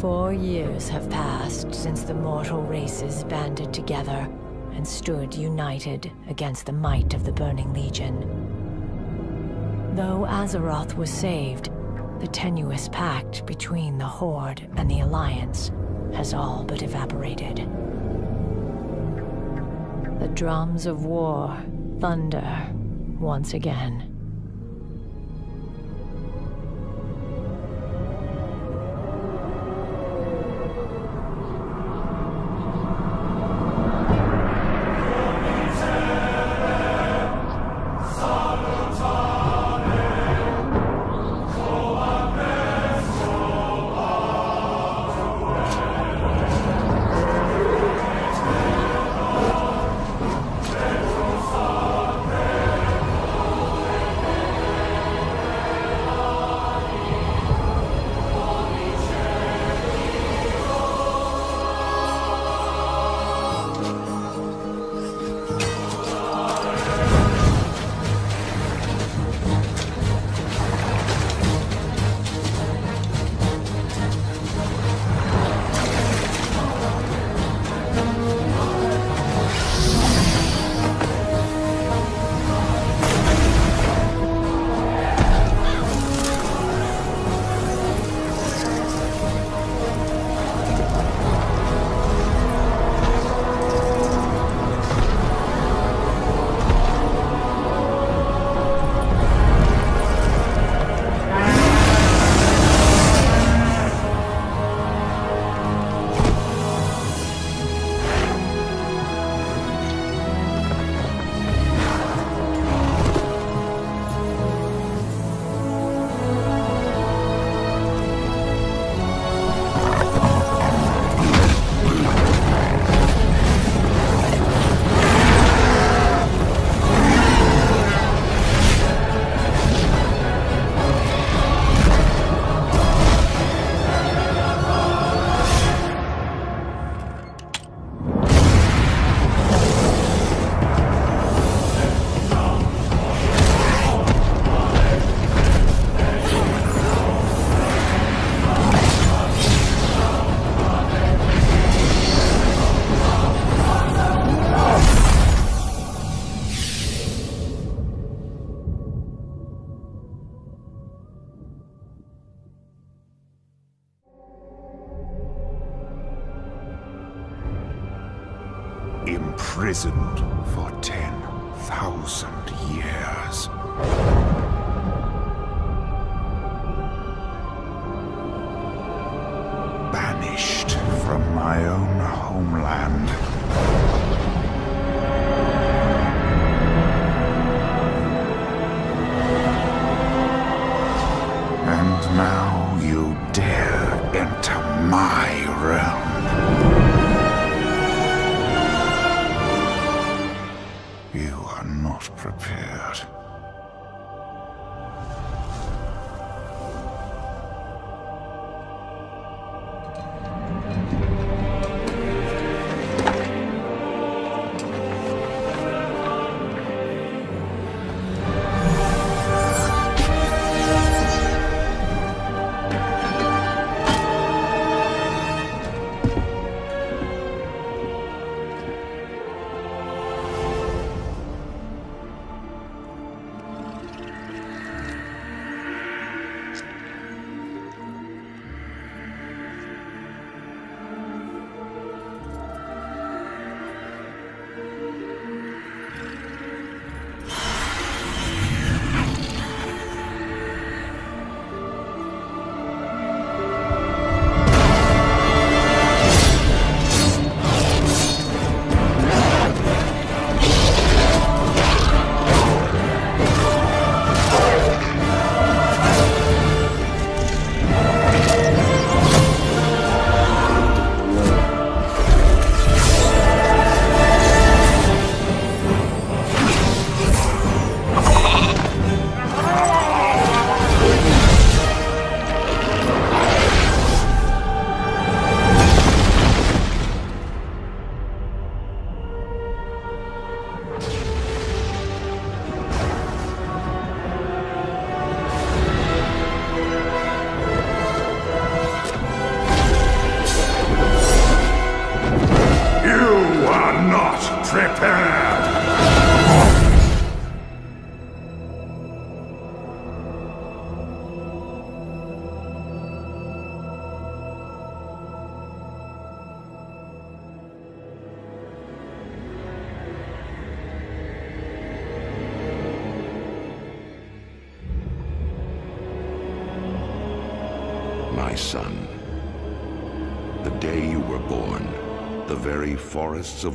4 years have passed since the mortal races banded together and stood united against the might of the Burning Legion. Though Azeroth was saved, the tenuous pact between the Horde and the Alliance has all but evaporated. The drums of war thunder once again.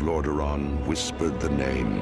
لاڈوران وسپت name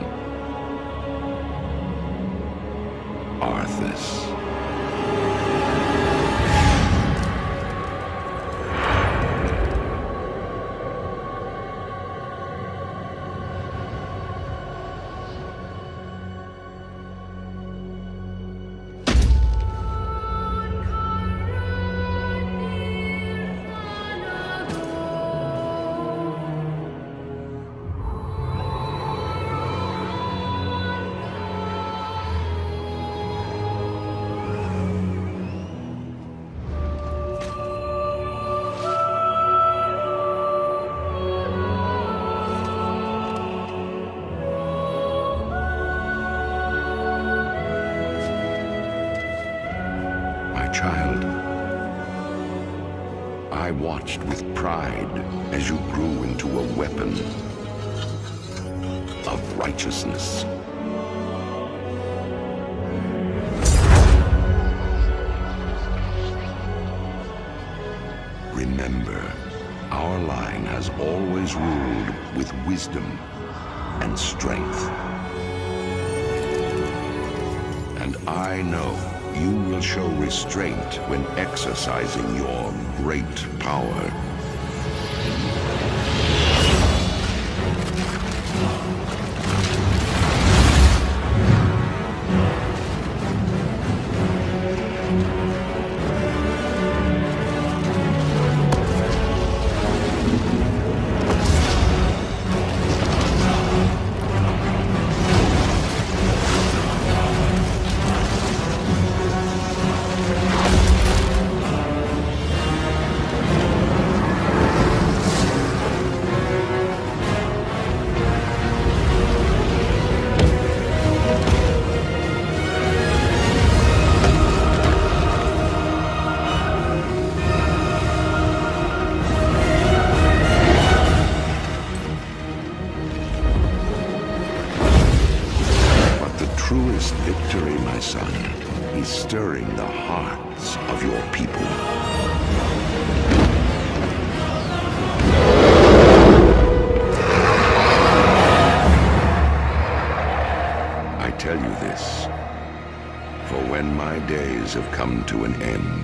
With pride as you grew into a weapon of righteousness. Remember, our line has always ruled with wisdom and strength. And I know you will show restraint when exercising your great power. سوین ایم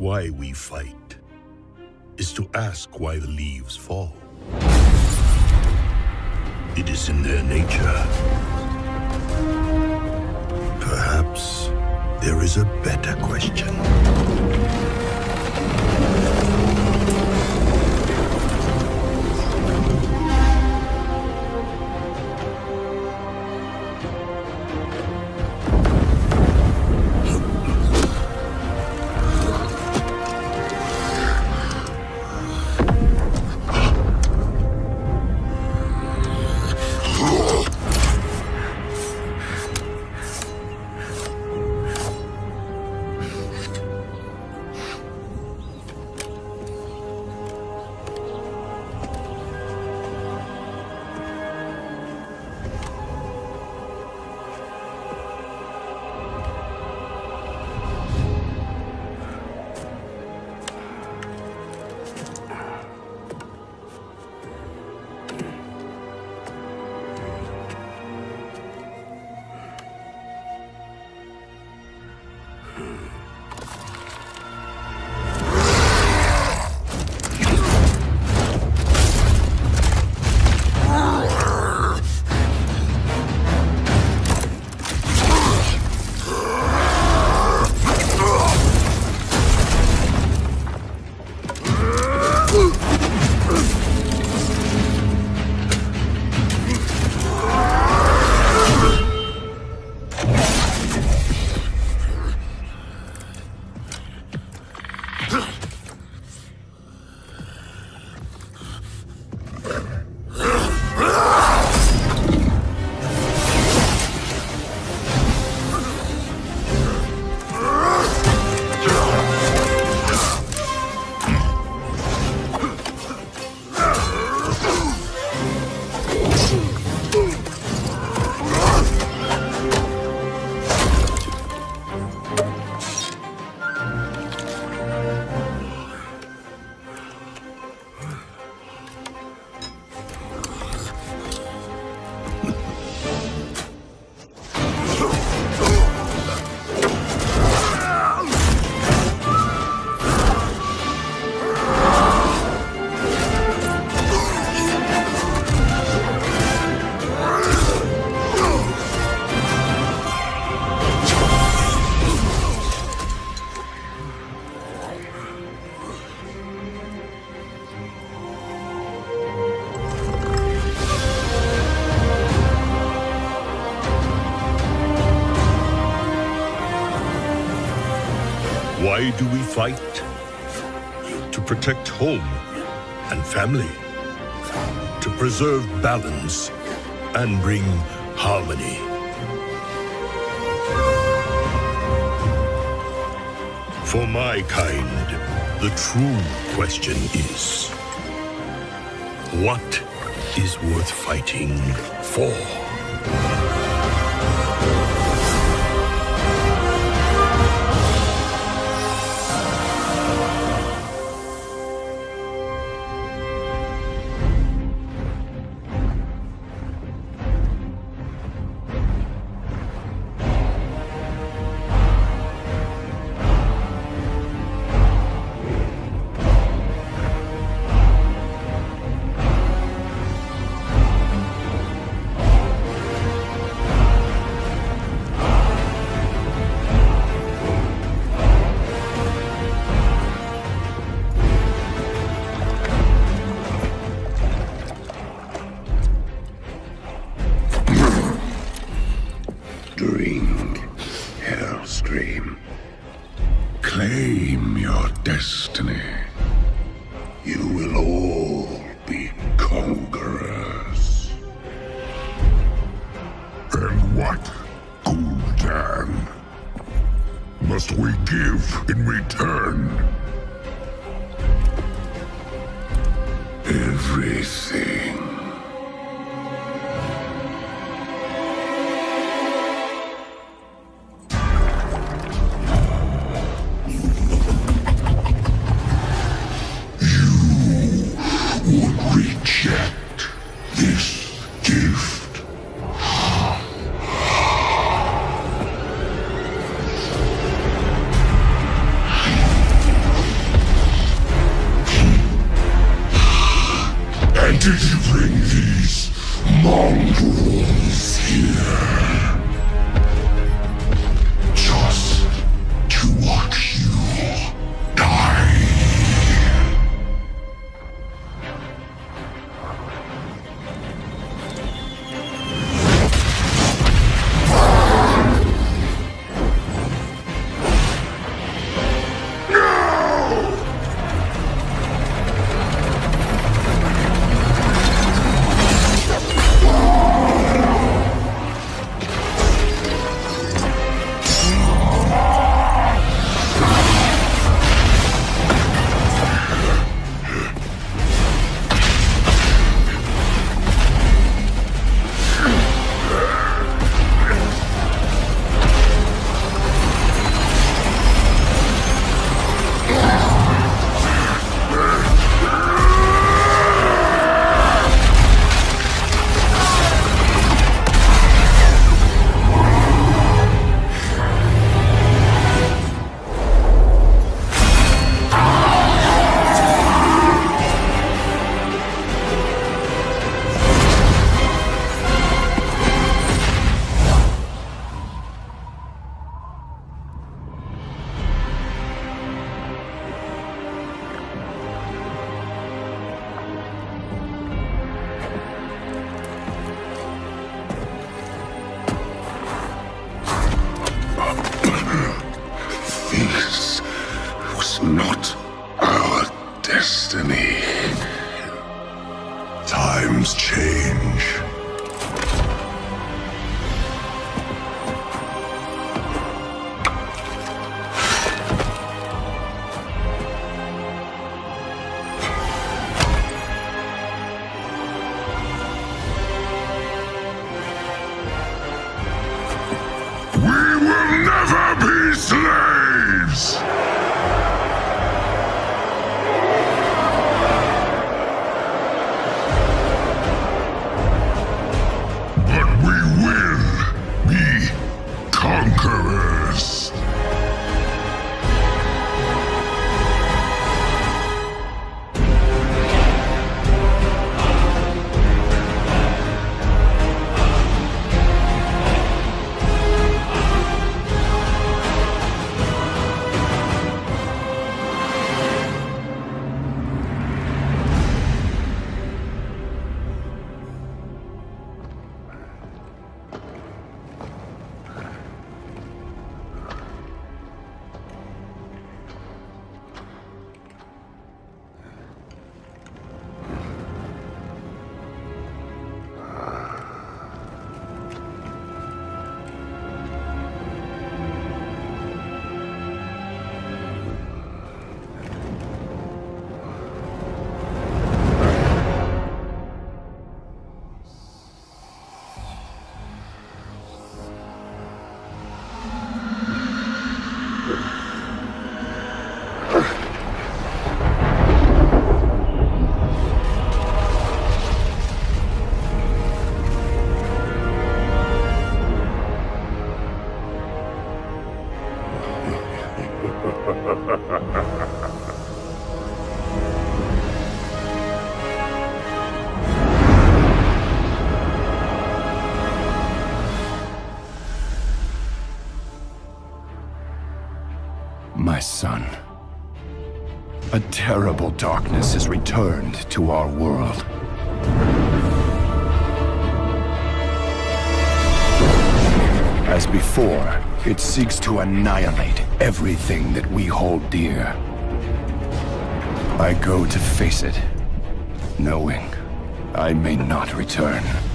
Why we fight is to ask why the leaves fall. It is in their nature. Perhaps there is a better question. Fight to protect home and family, to preserve balance and bring harmony. For my kind, the true question is, what is worth fighting for? Four six two nine everything we ہوئی go to face it no I me not return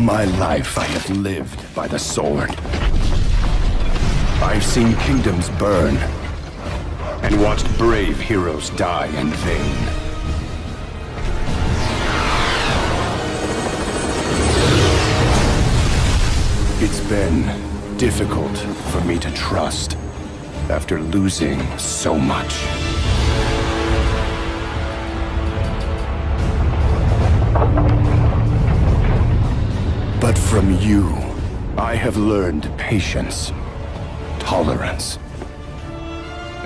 My life I have lived by the sword. I've seen kingdoms burn, and watched brave heroes die in vain. It's been difficult for me to trust after losing so much. From you, I have learned patience, tolerance,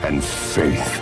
and faith.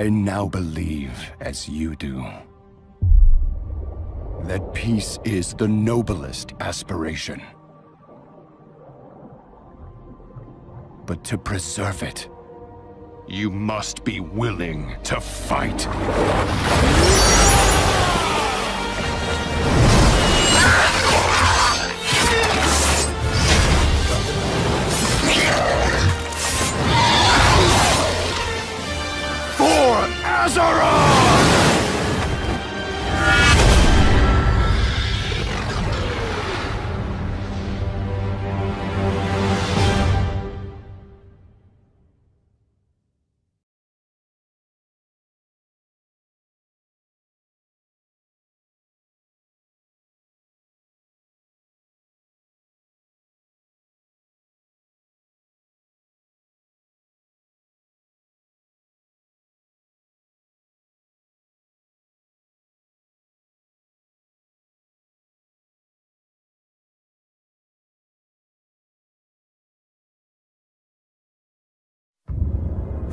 I now believe, as you do, that peace is the noblest aspiration. But to preserve it, you must be willing to fight.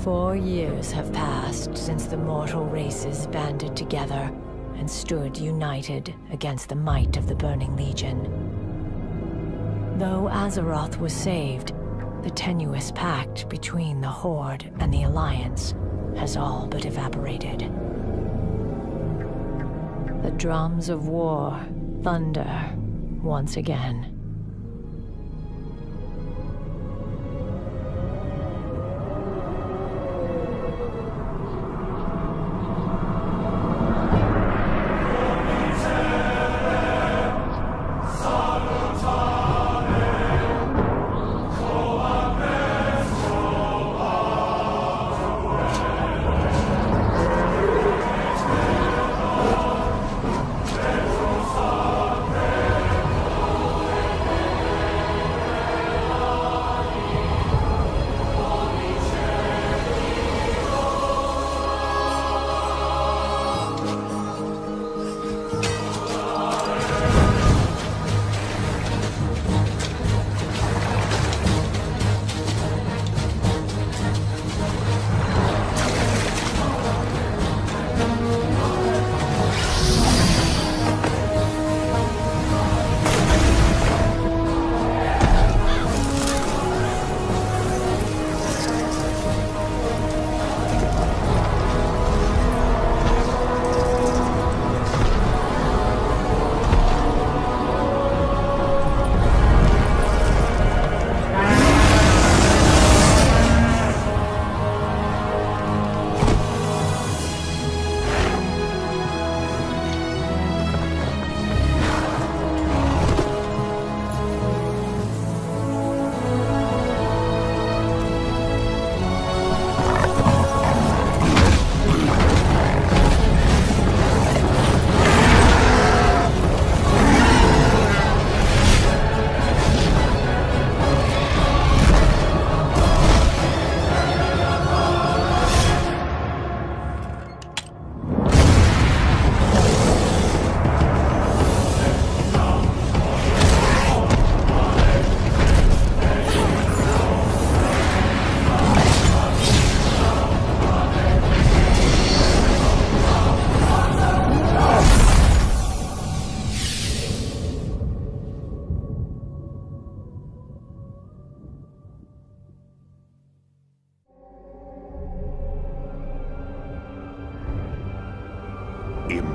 4 years have passed since the mortal races banded together and stood united against the might of the Burning Legion. Though Azeroth was saved, the tenuous pact between the Horde and the Alliance has all but evaporated. The drums of war thunder once again.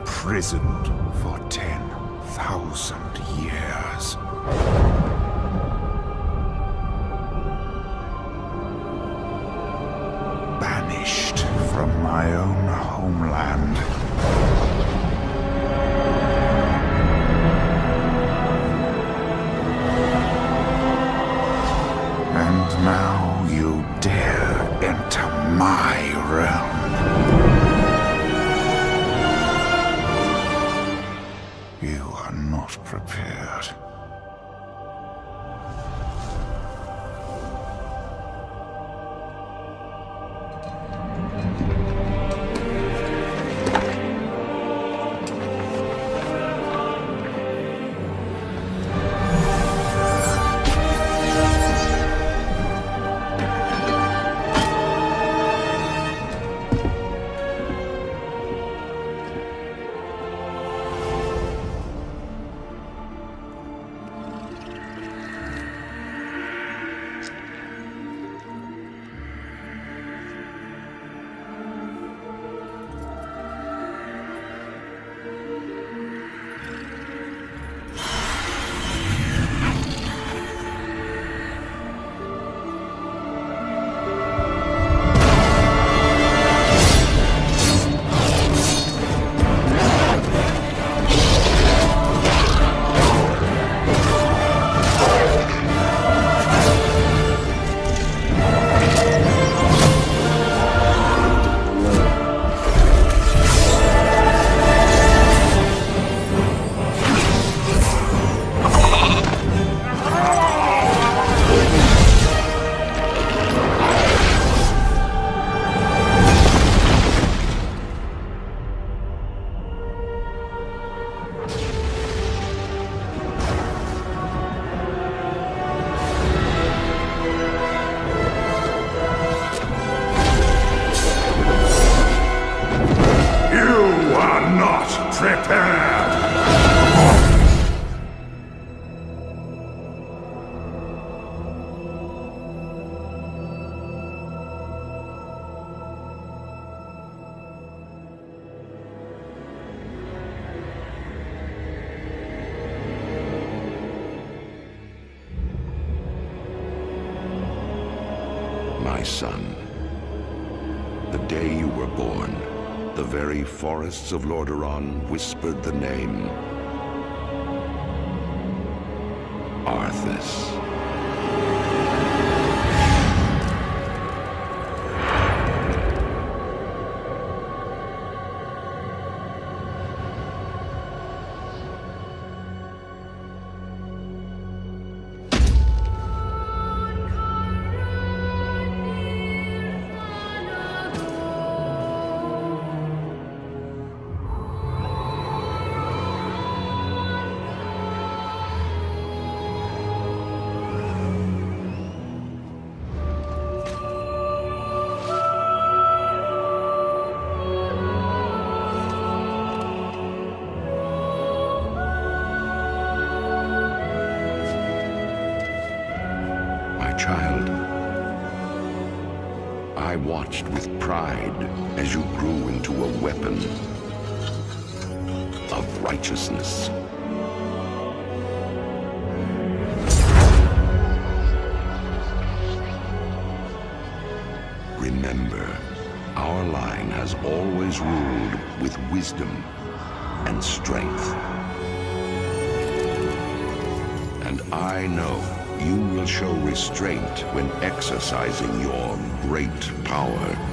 Present four ten thousand years prepare! So لوڈوران وسپرت نیم آرس ایس With pride as you grew into a weapon of righteousness. Remember, our line has always ruled with wisdom and strength. And I know you will show restraint when exercising your great power.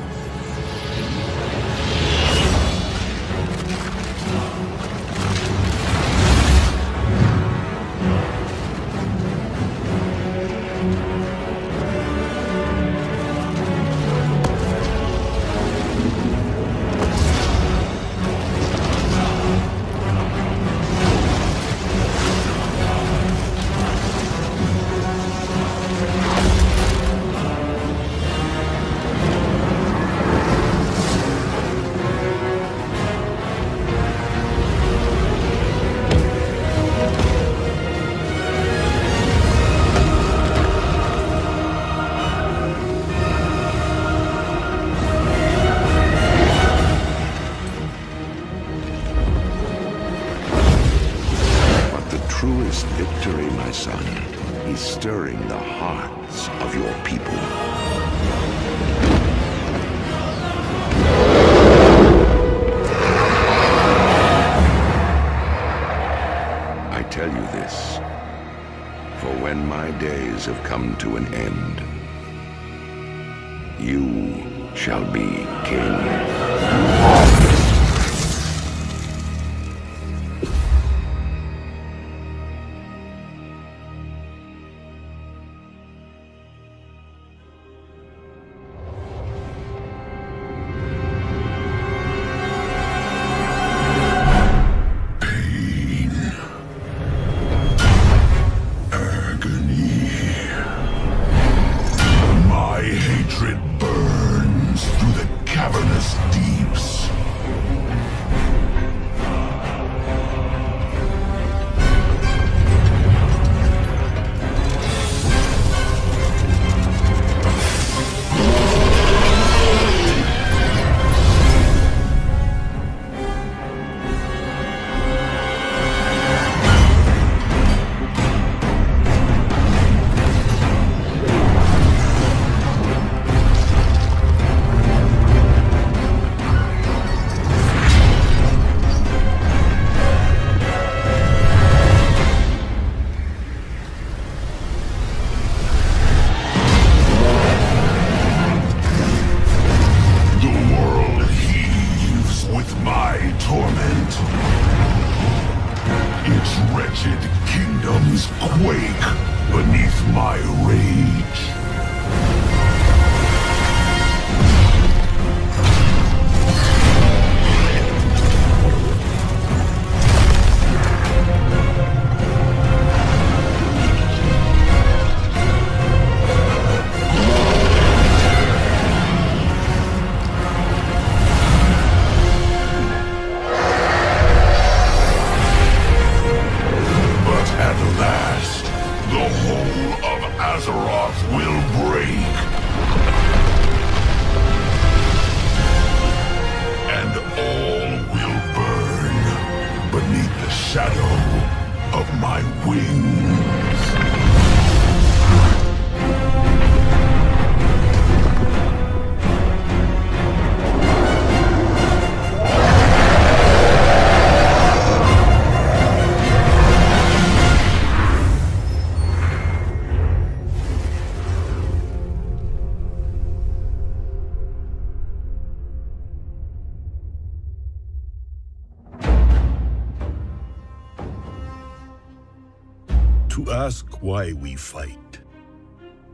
Fight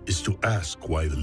is to S کوائل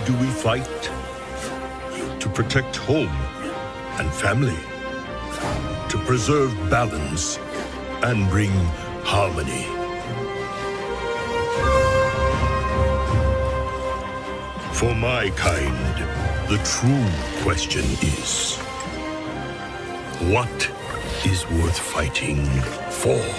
Do we fight? To protect home and family, to preserve balance and bring harmony. For my kind, the true question is, what is worth fighting for?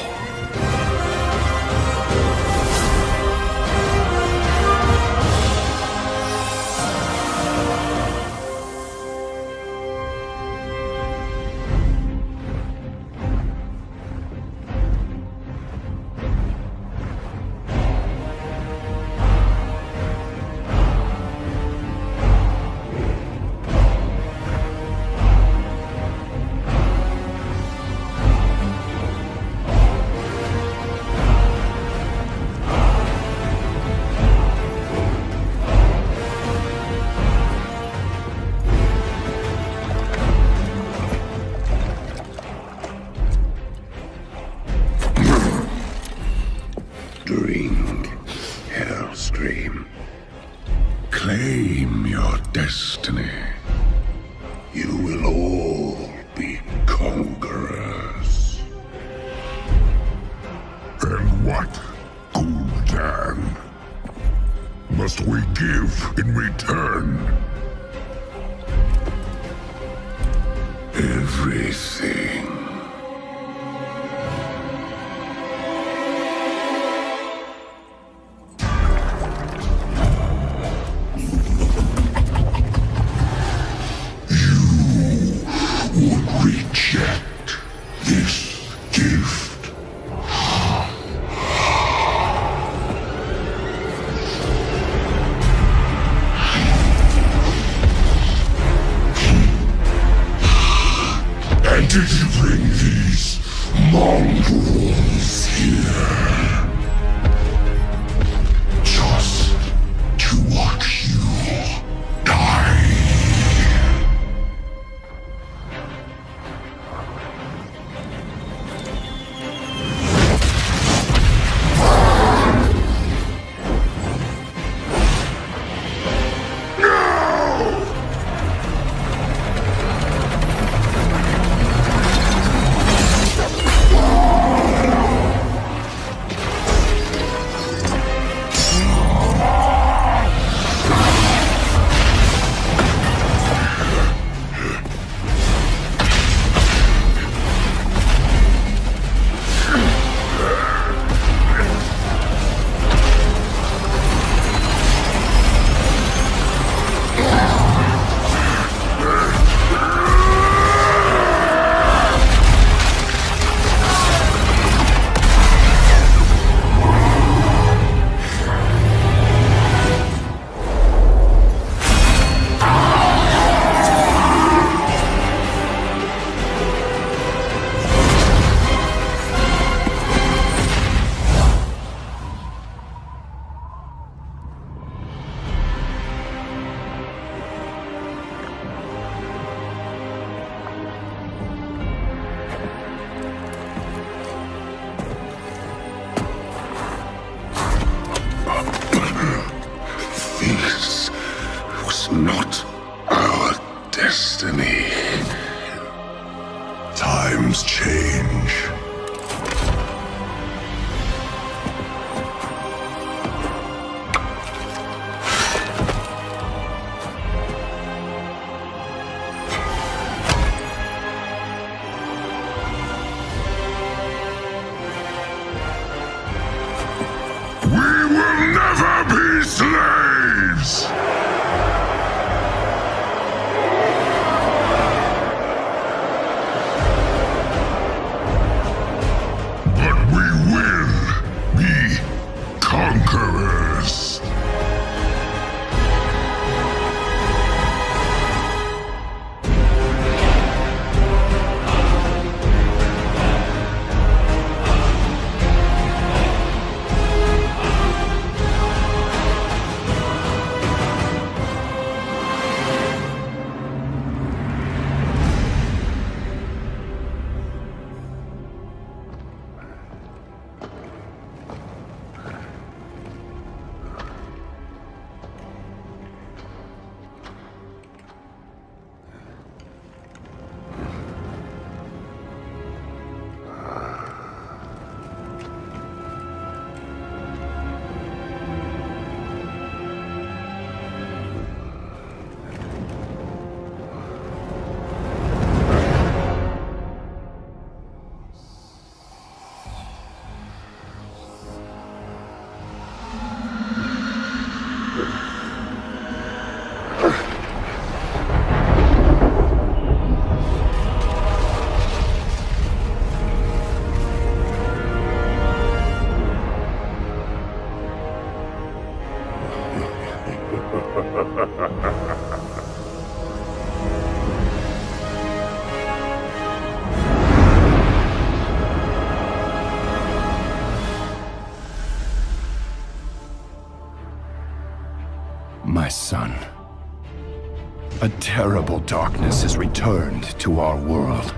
Darkness has returned to our world.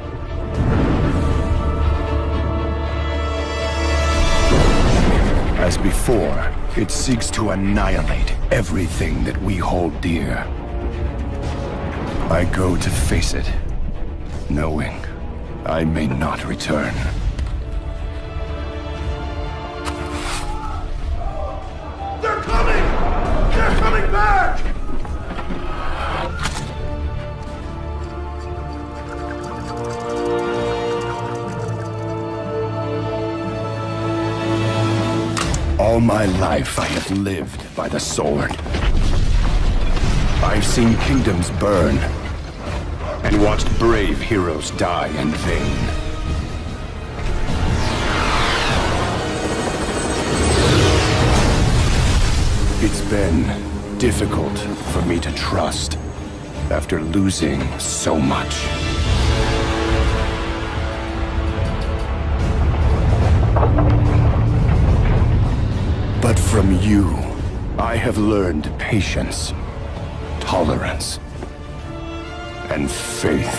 As before, it seeks to annihilate everything that we hold dear. I go to face it, knowing I may not return. All my life I have lived by the sword. I've seen kingdoms burn, and watched brave heroes die in vain. It's been difficult for me to trust after losing so much. But from you, I have learned patience, tolerance, and faith.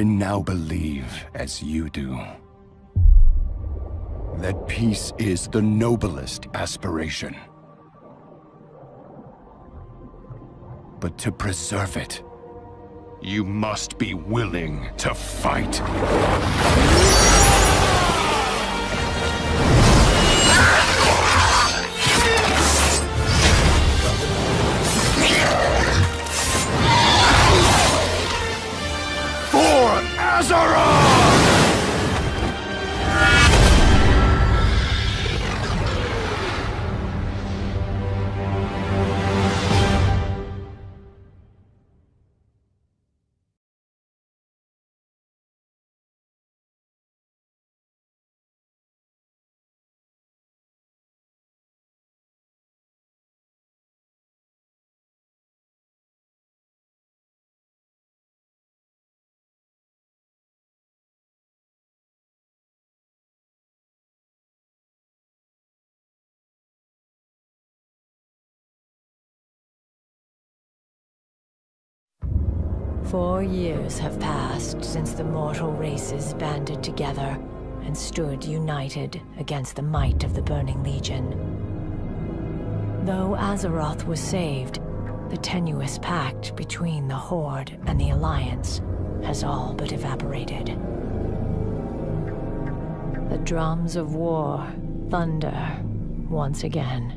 I now believe, as you do, that peace is the noblest aspiration. But to preserve it, you must be willing to fight. سور 4 years have passed since the mortal races banded together and stood united against the might of the Burning Legion. Though Azeroth was saved, the tenuous pact between the Horde and the Alliance has all but evaporated. The drums of war thunder once again.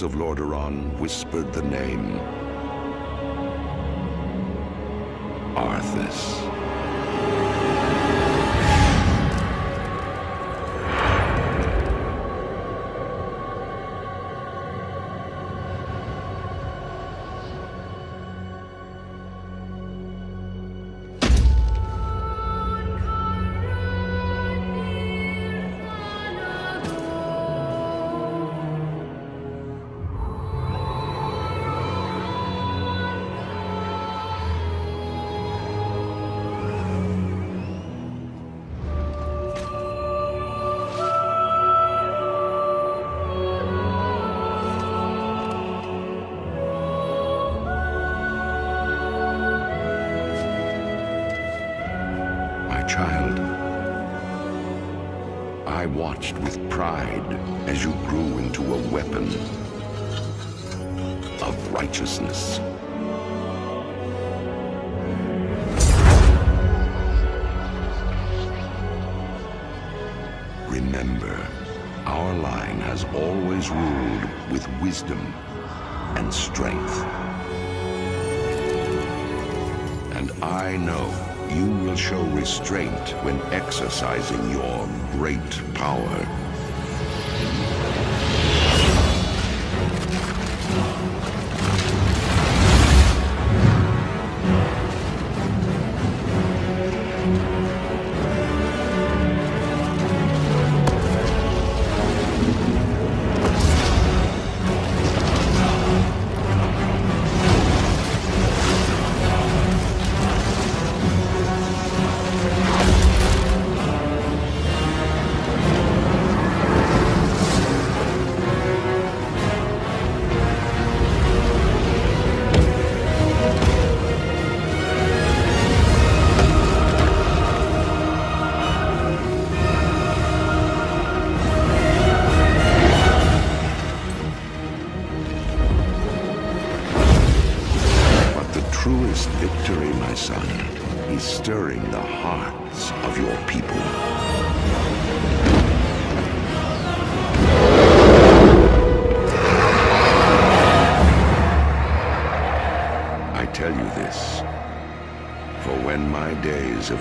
زولاڈوران وسپرت the name watched with pride as you grew into a weapon of righteousness. Remember, our line has always ruled with wisdom and strength. And I know you will show restraint when exercising your white tower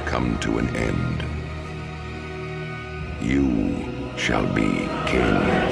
come to an end you شابی came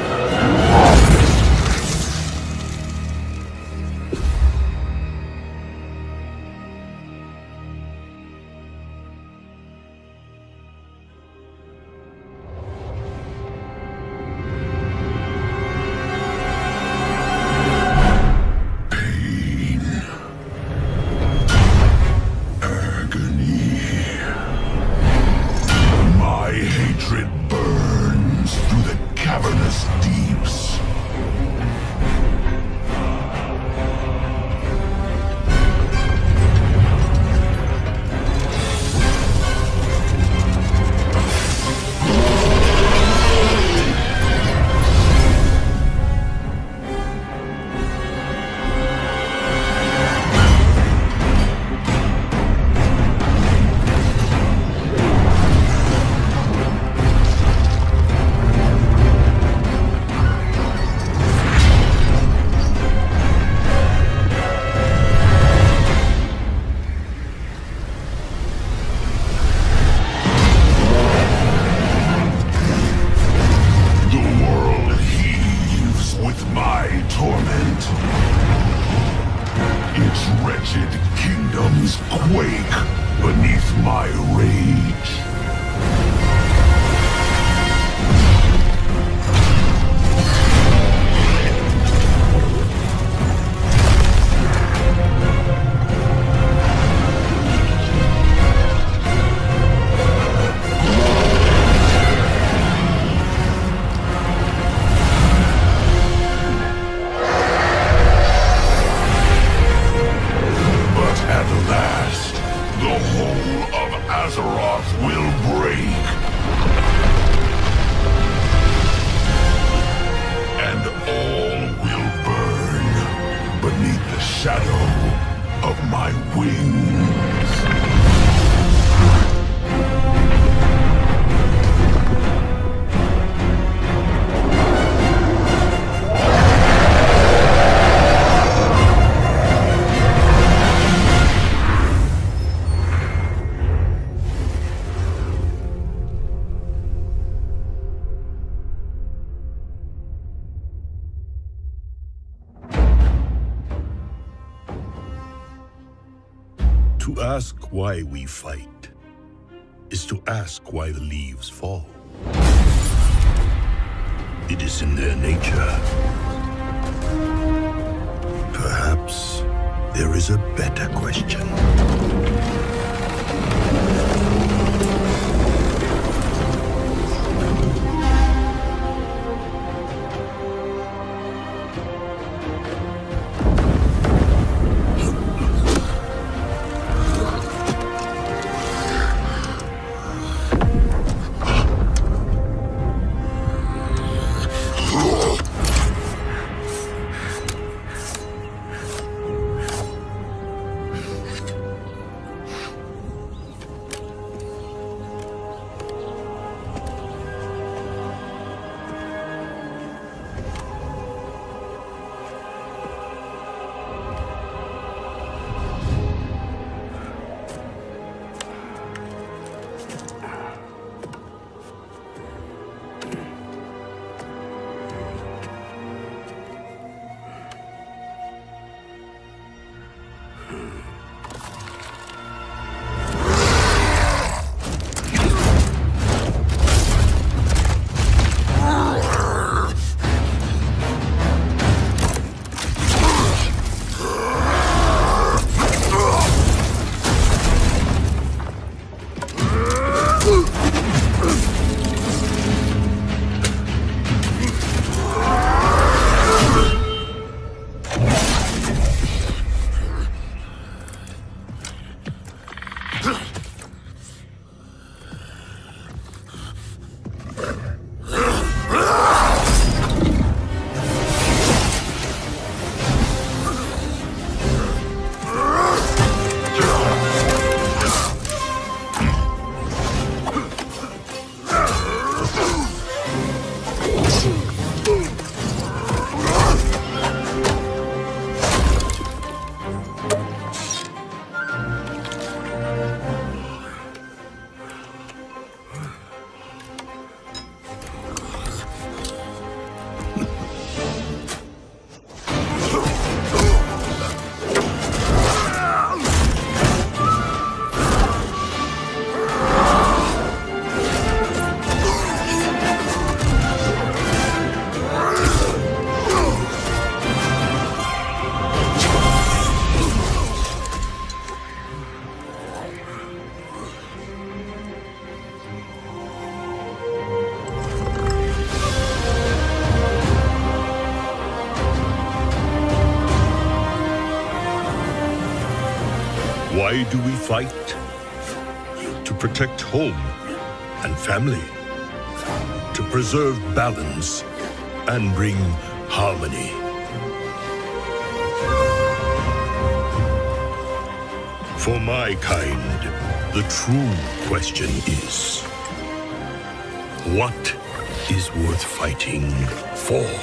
wind. Why we fight is to ask why the leaves fall. It is in their nature. Perhaps there is a better question. Why do we fight? To protect home and family, to preserve balance and bring harmony. For my kind, the true question is, what is worth fighting for?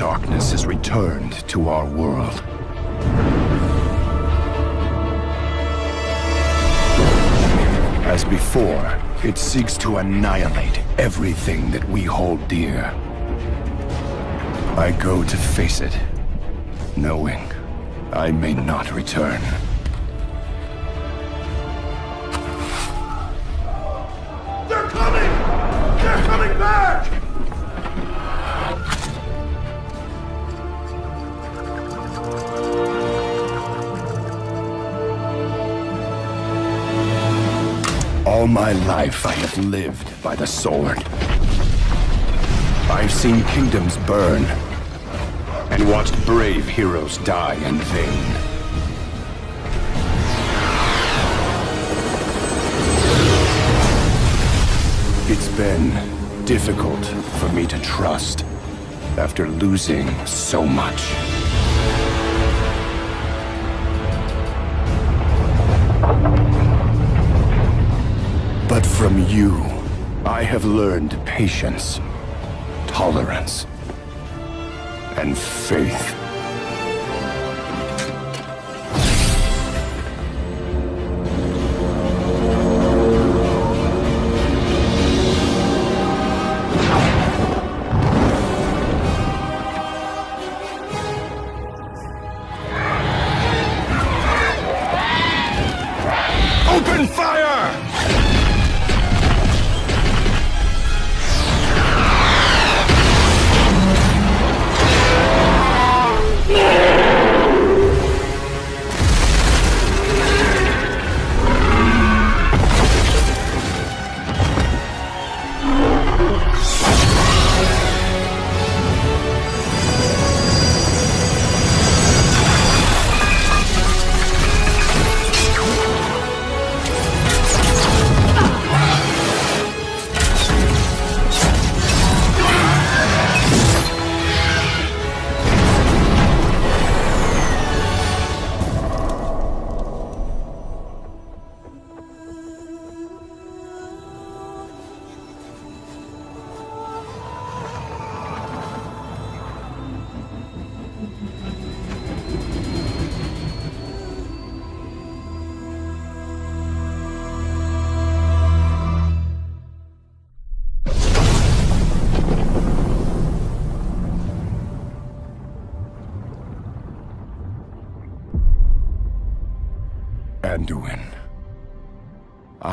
Four six two eight everything we hope دل to face it no I me not return My life I have lived by the sword. I've seen kingdoms burn, and watched brave heroes die in vain. It's been difficult for me to trust after losing so much. From you, I have learned patience, tolerance, and faith.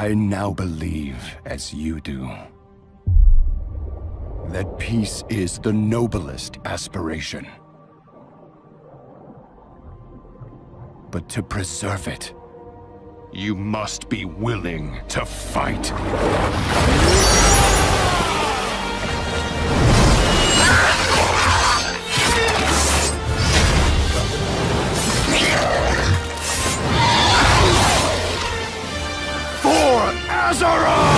I now believe, as you do, that peace is the noblest aspiration. But to preserve it, you must be willing to fight. So rope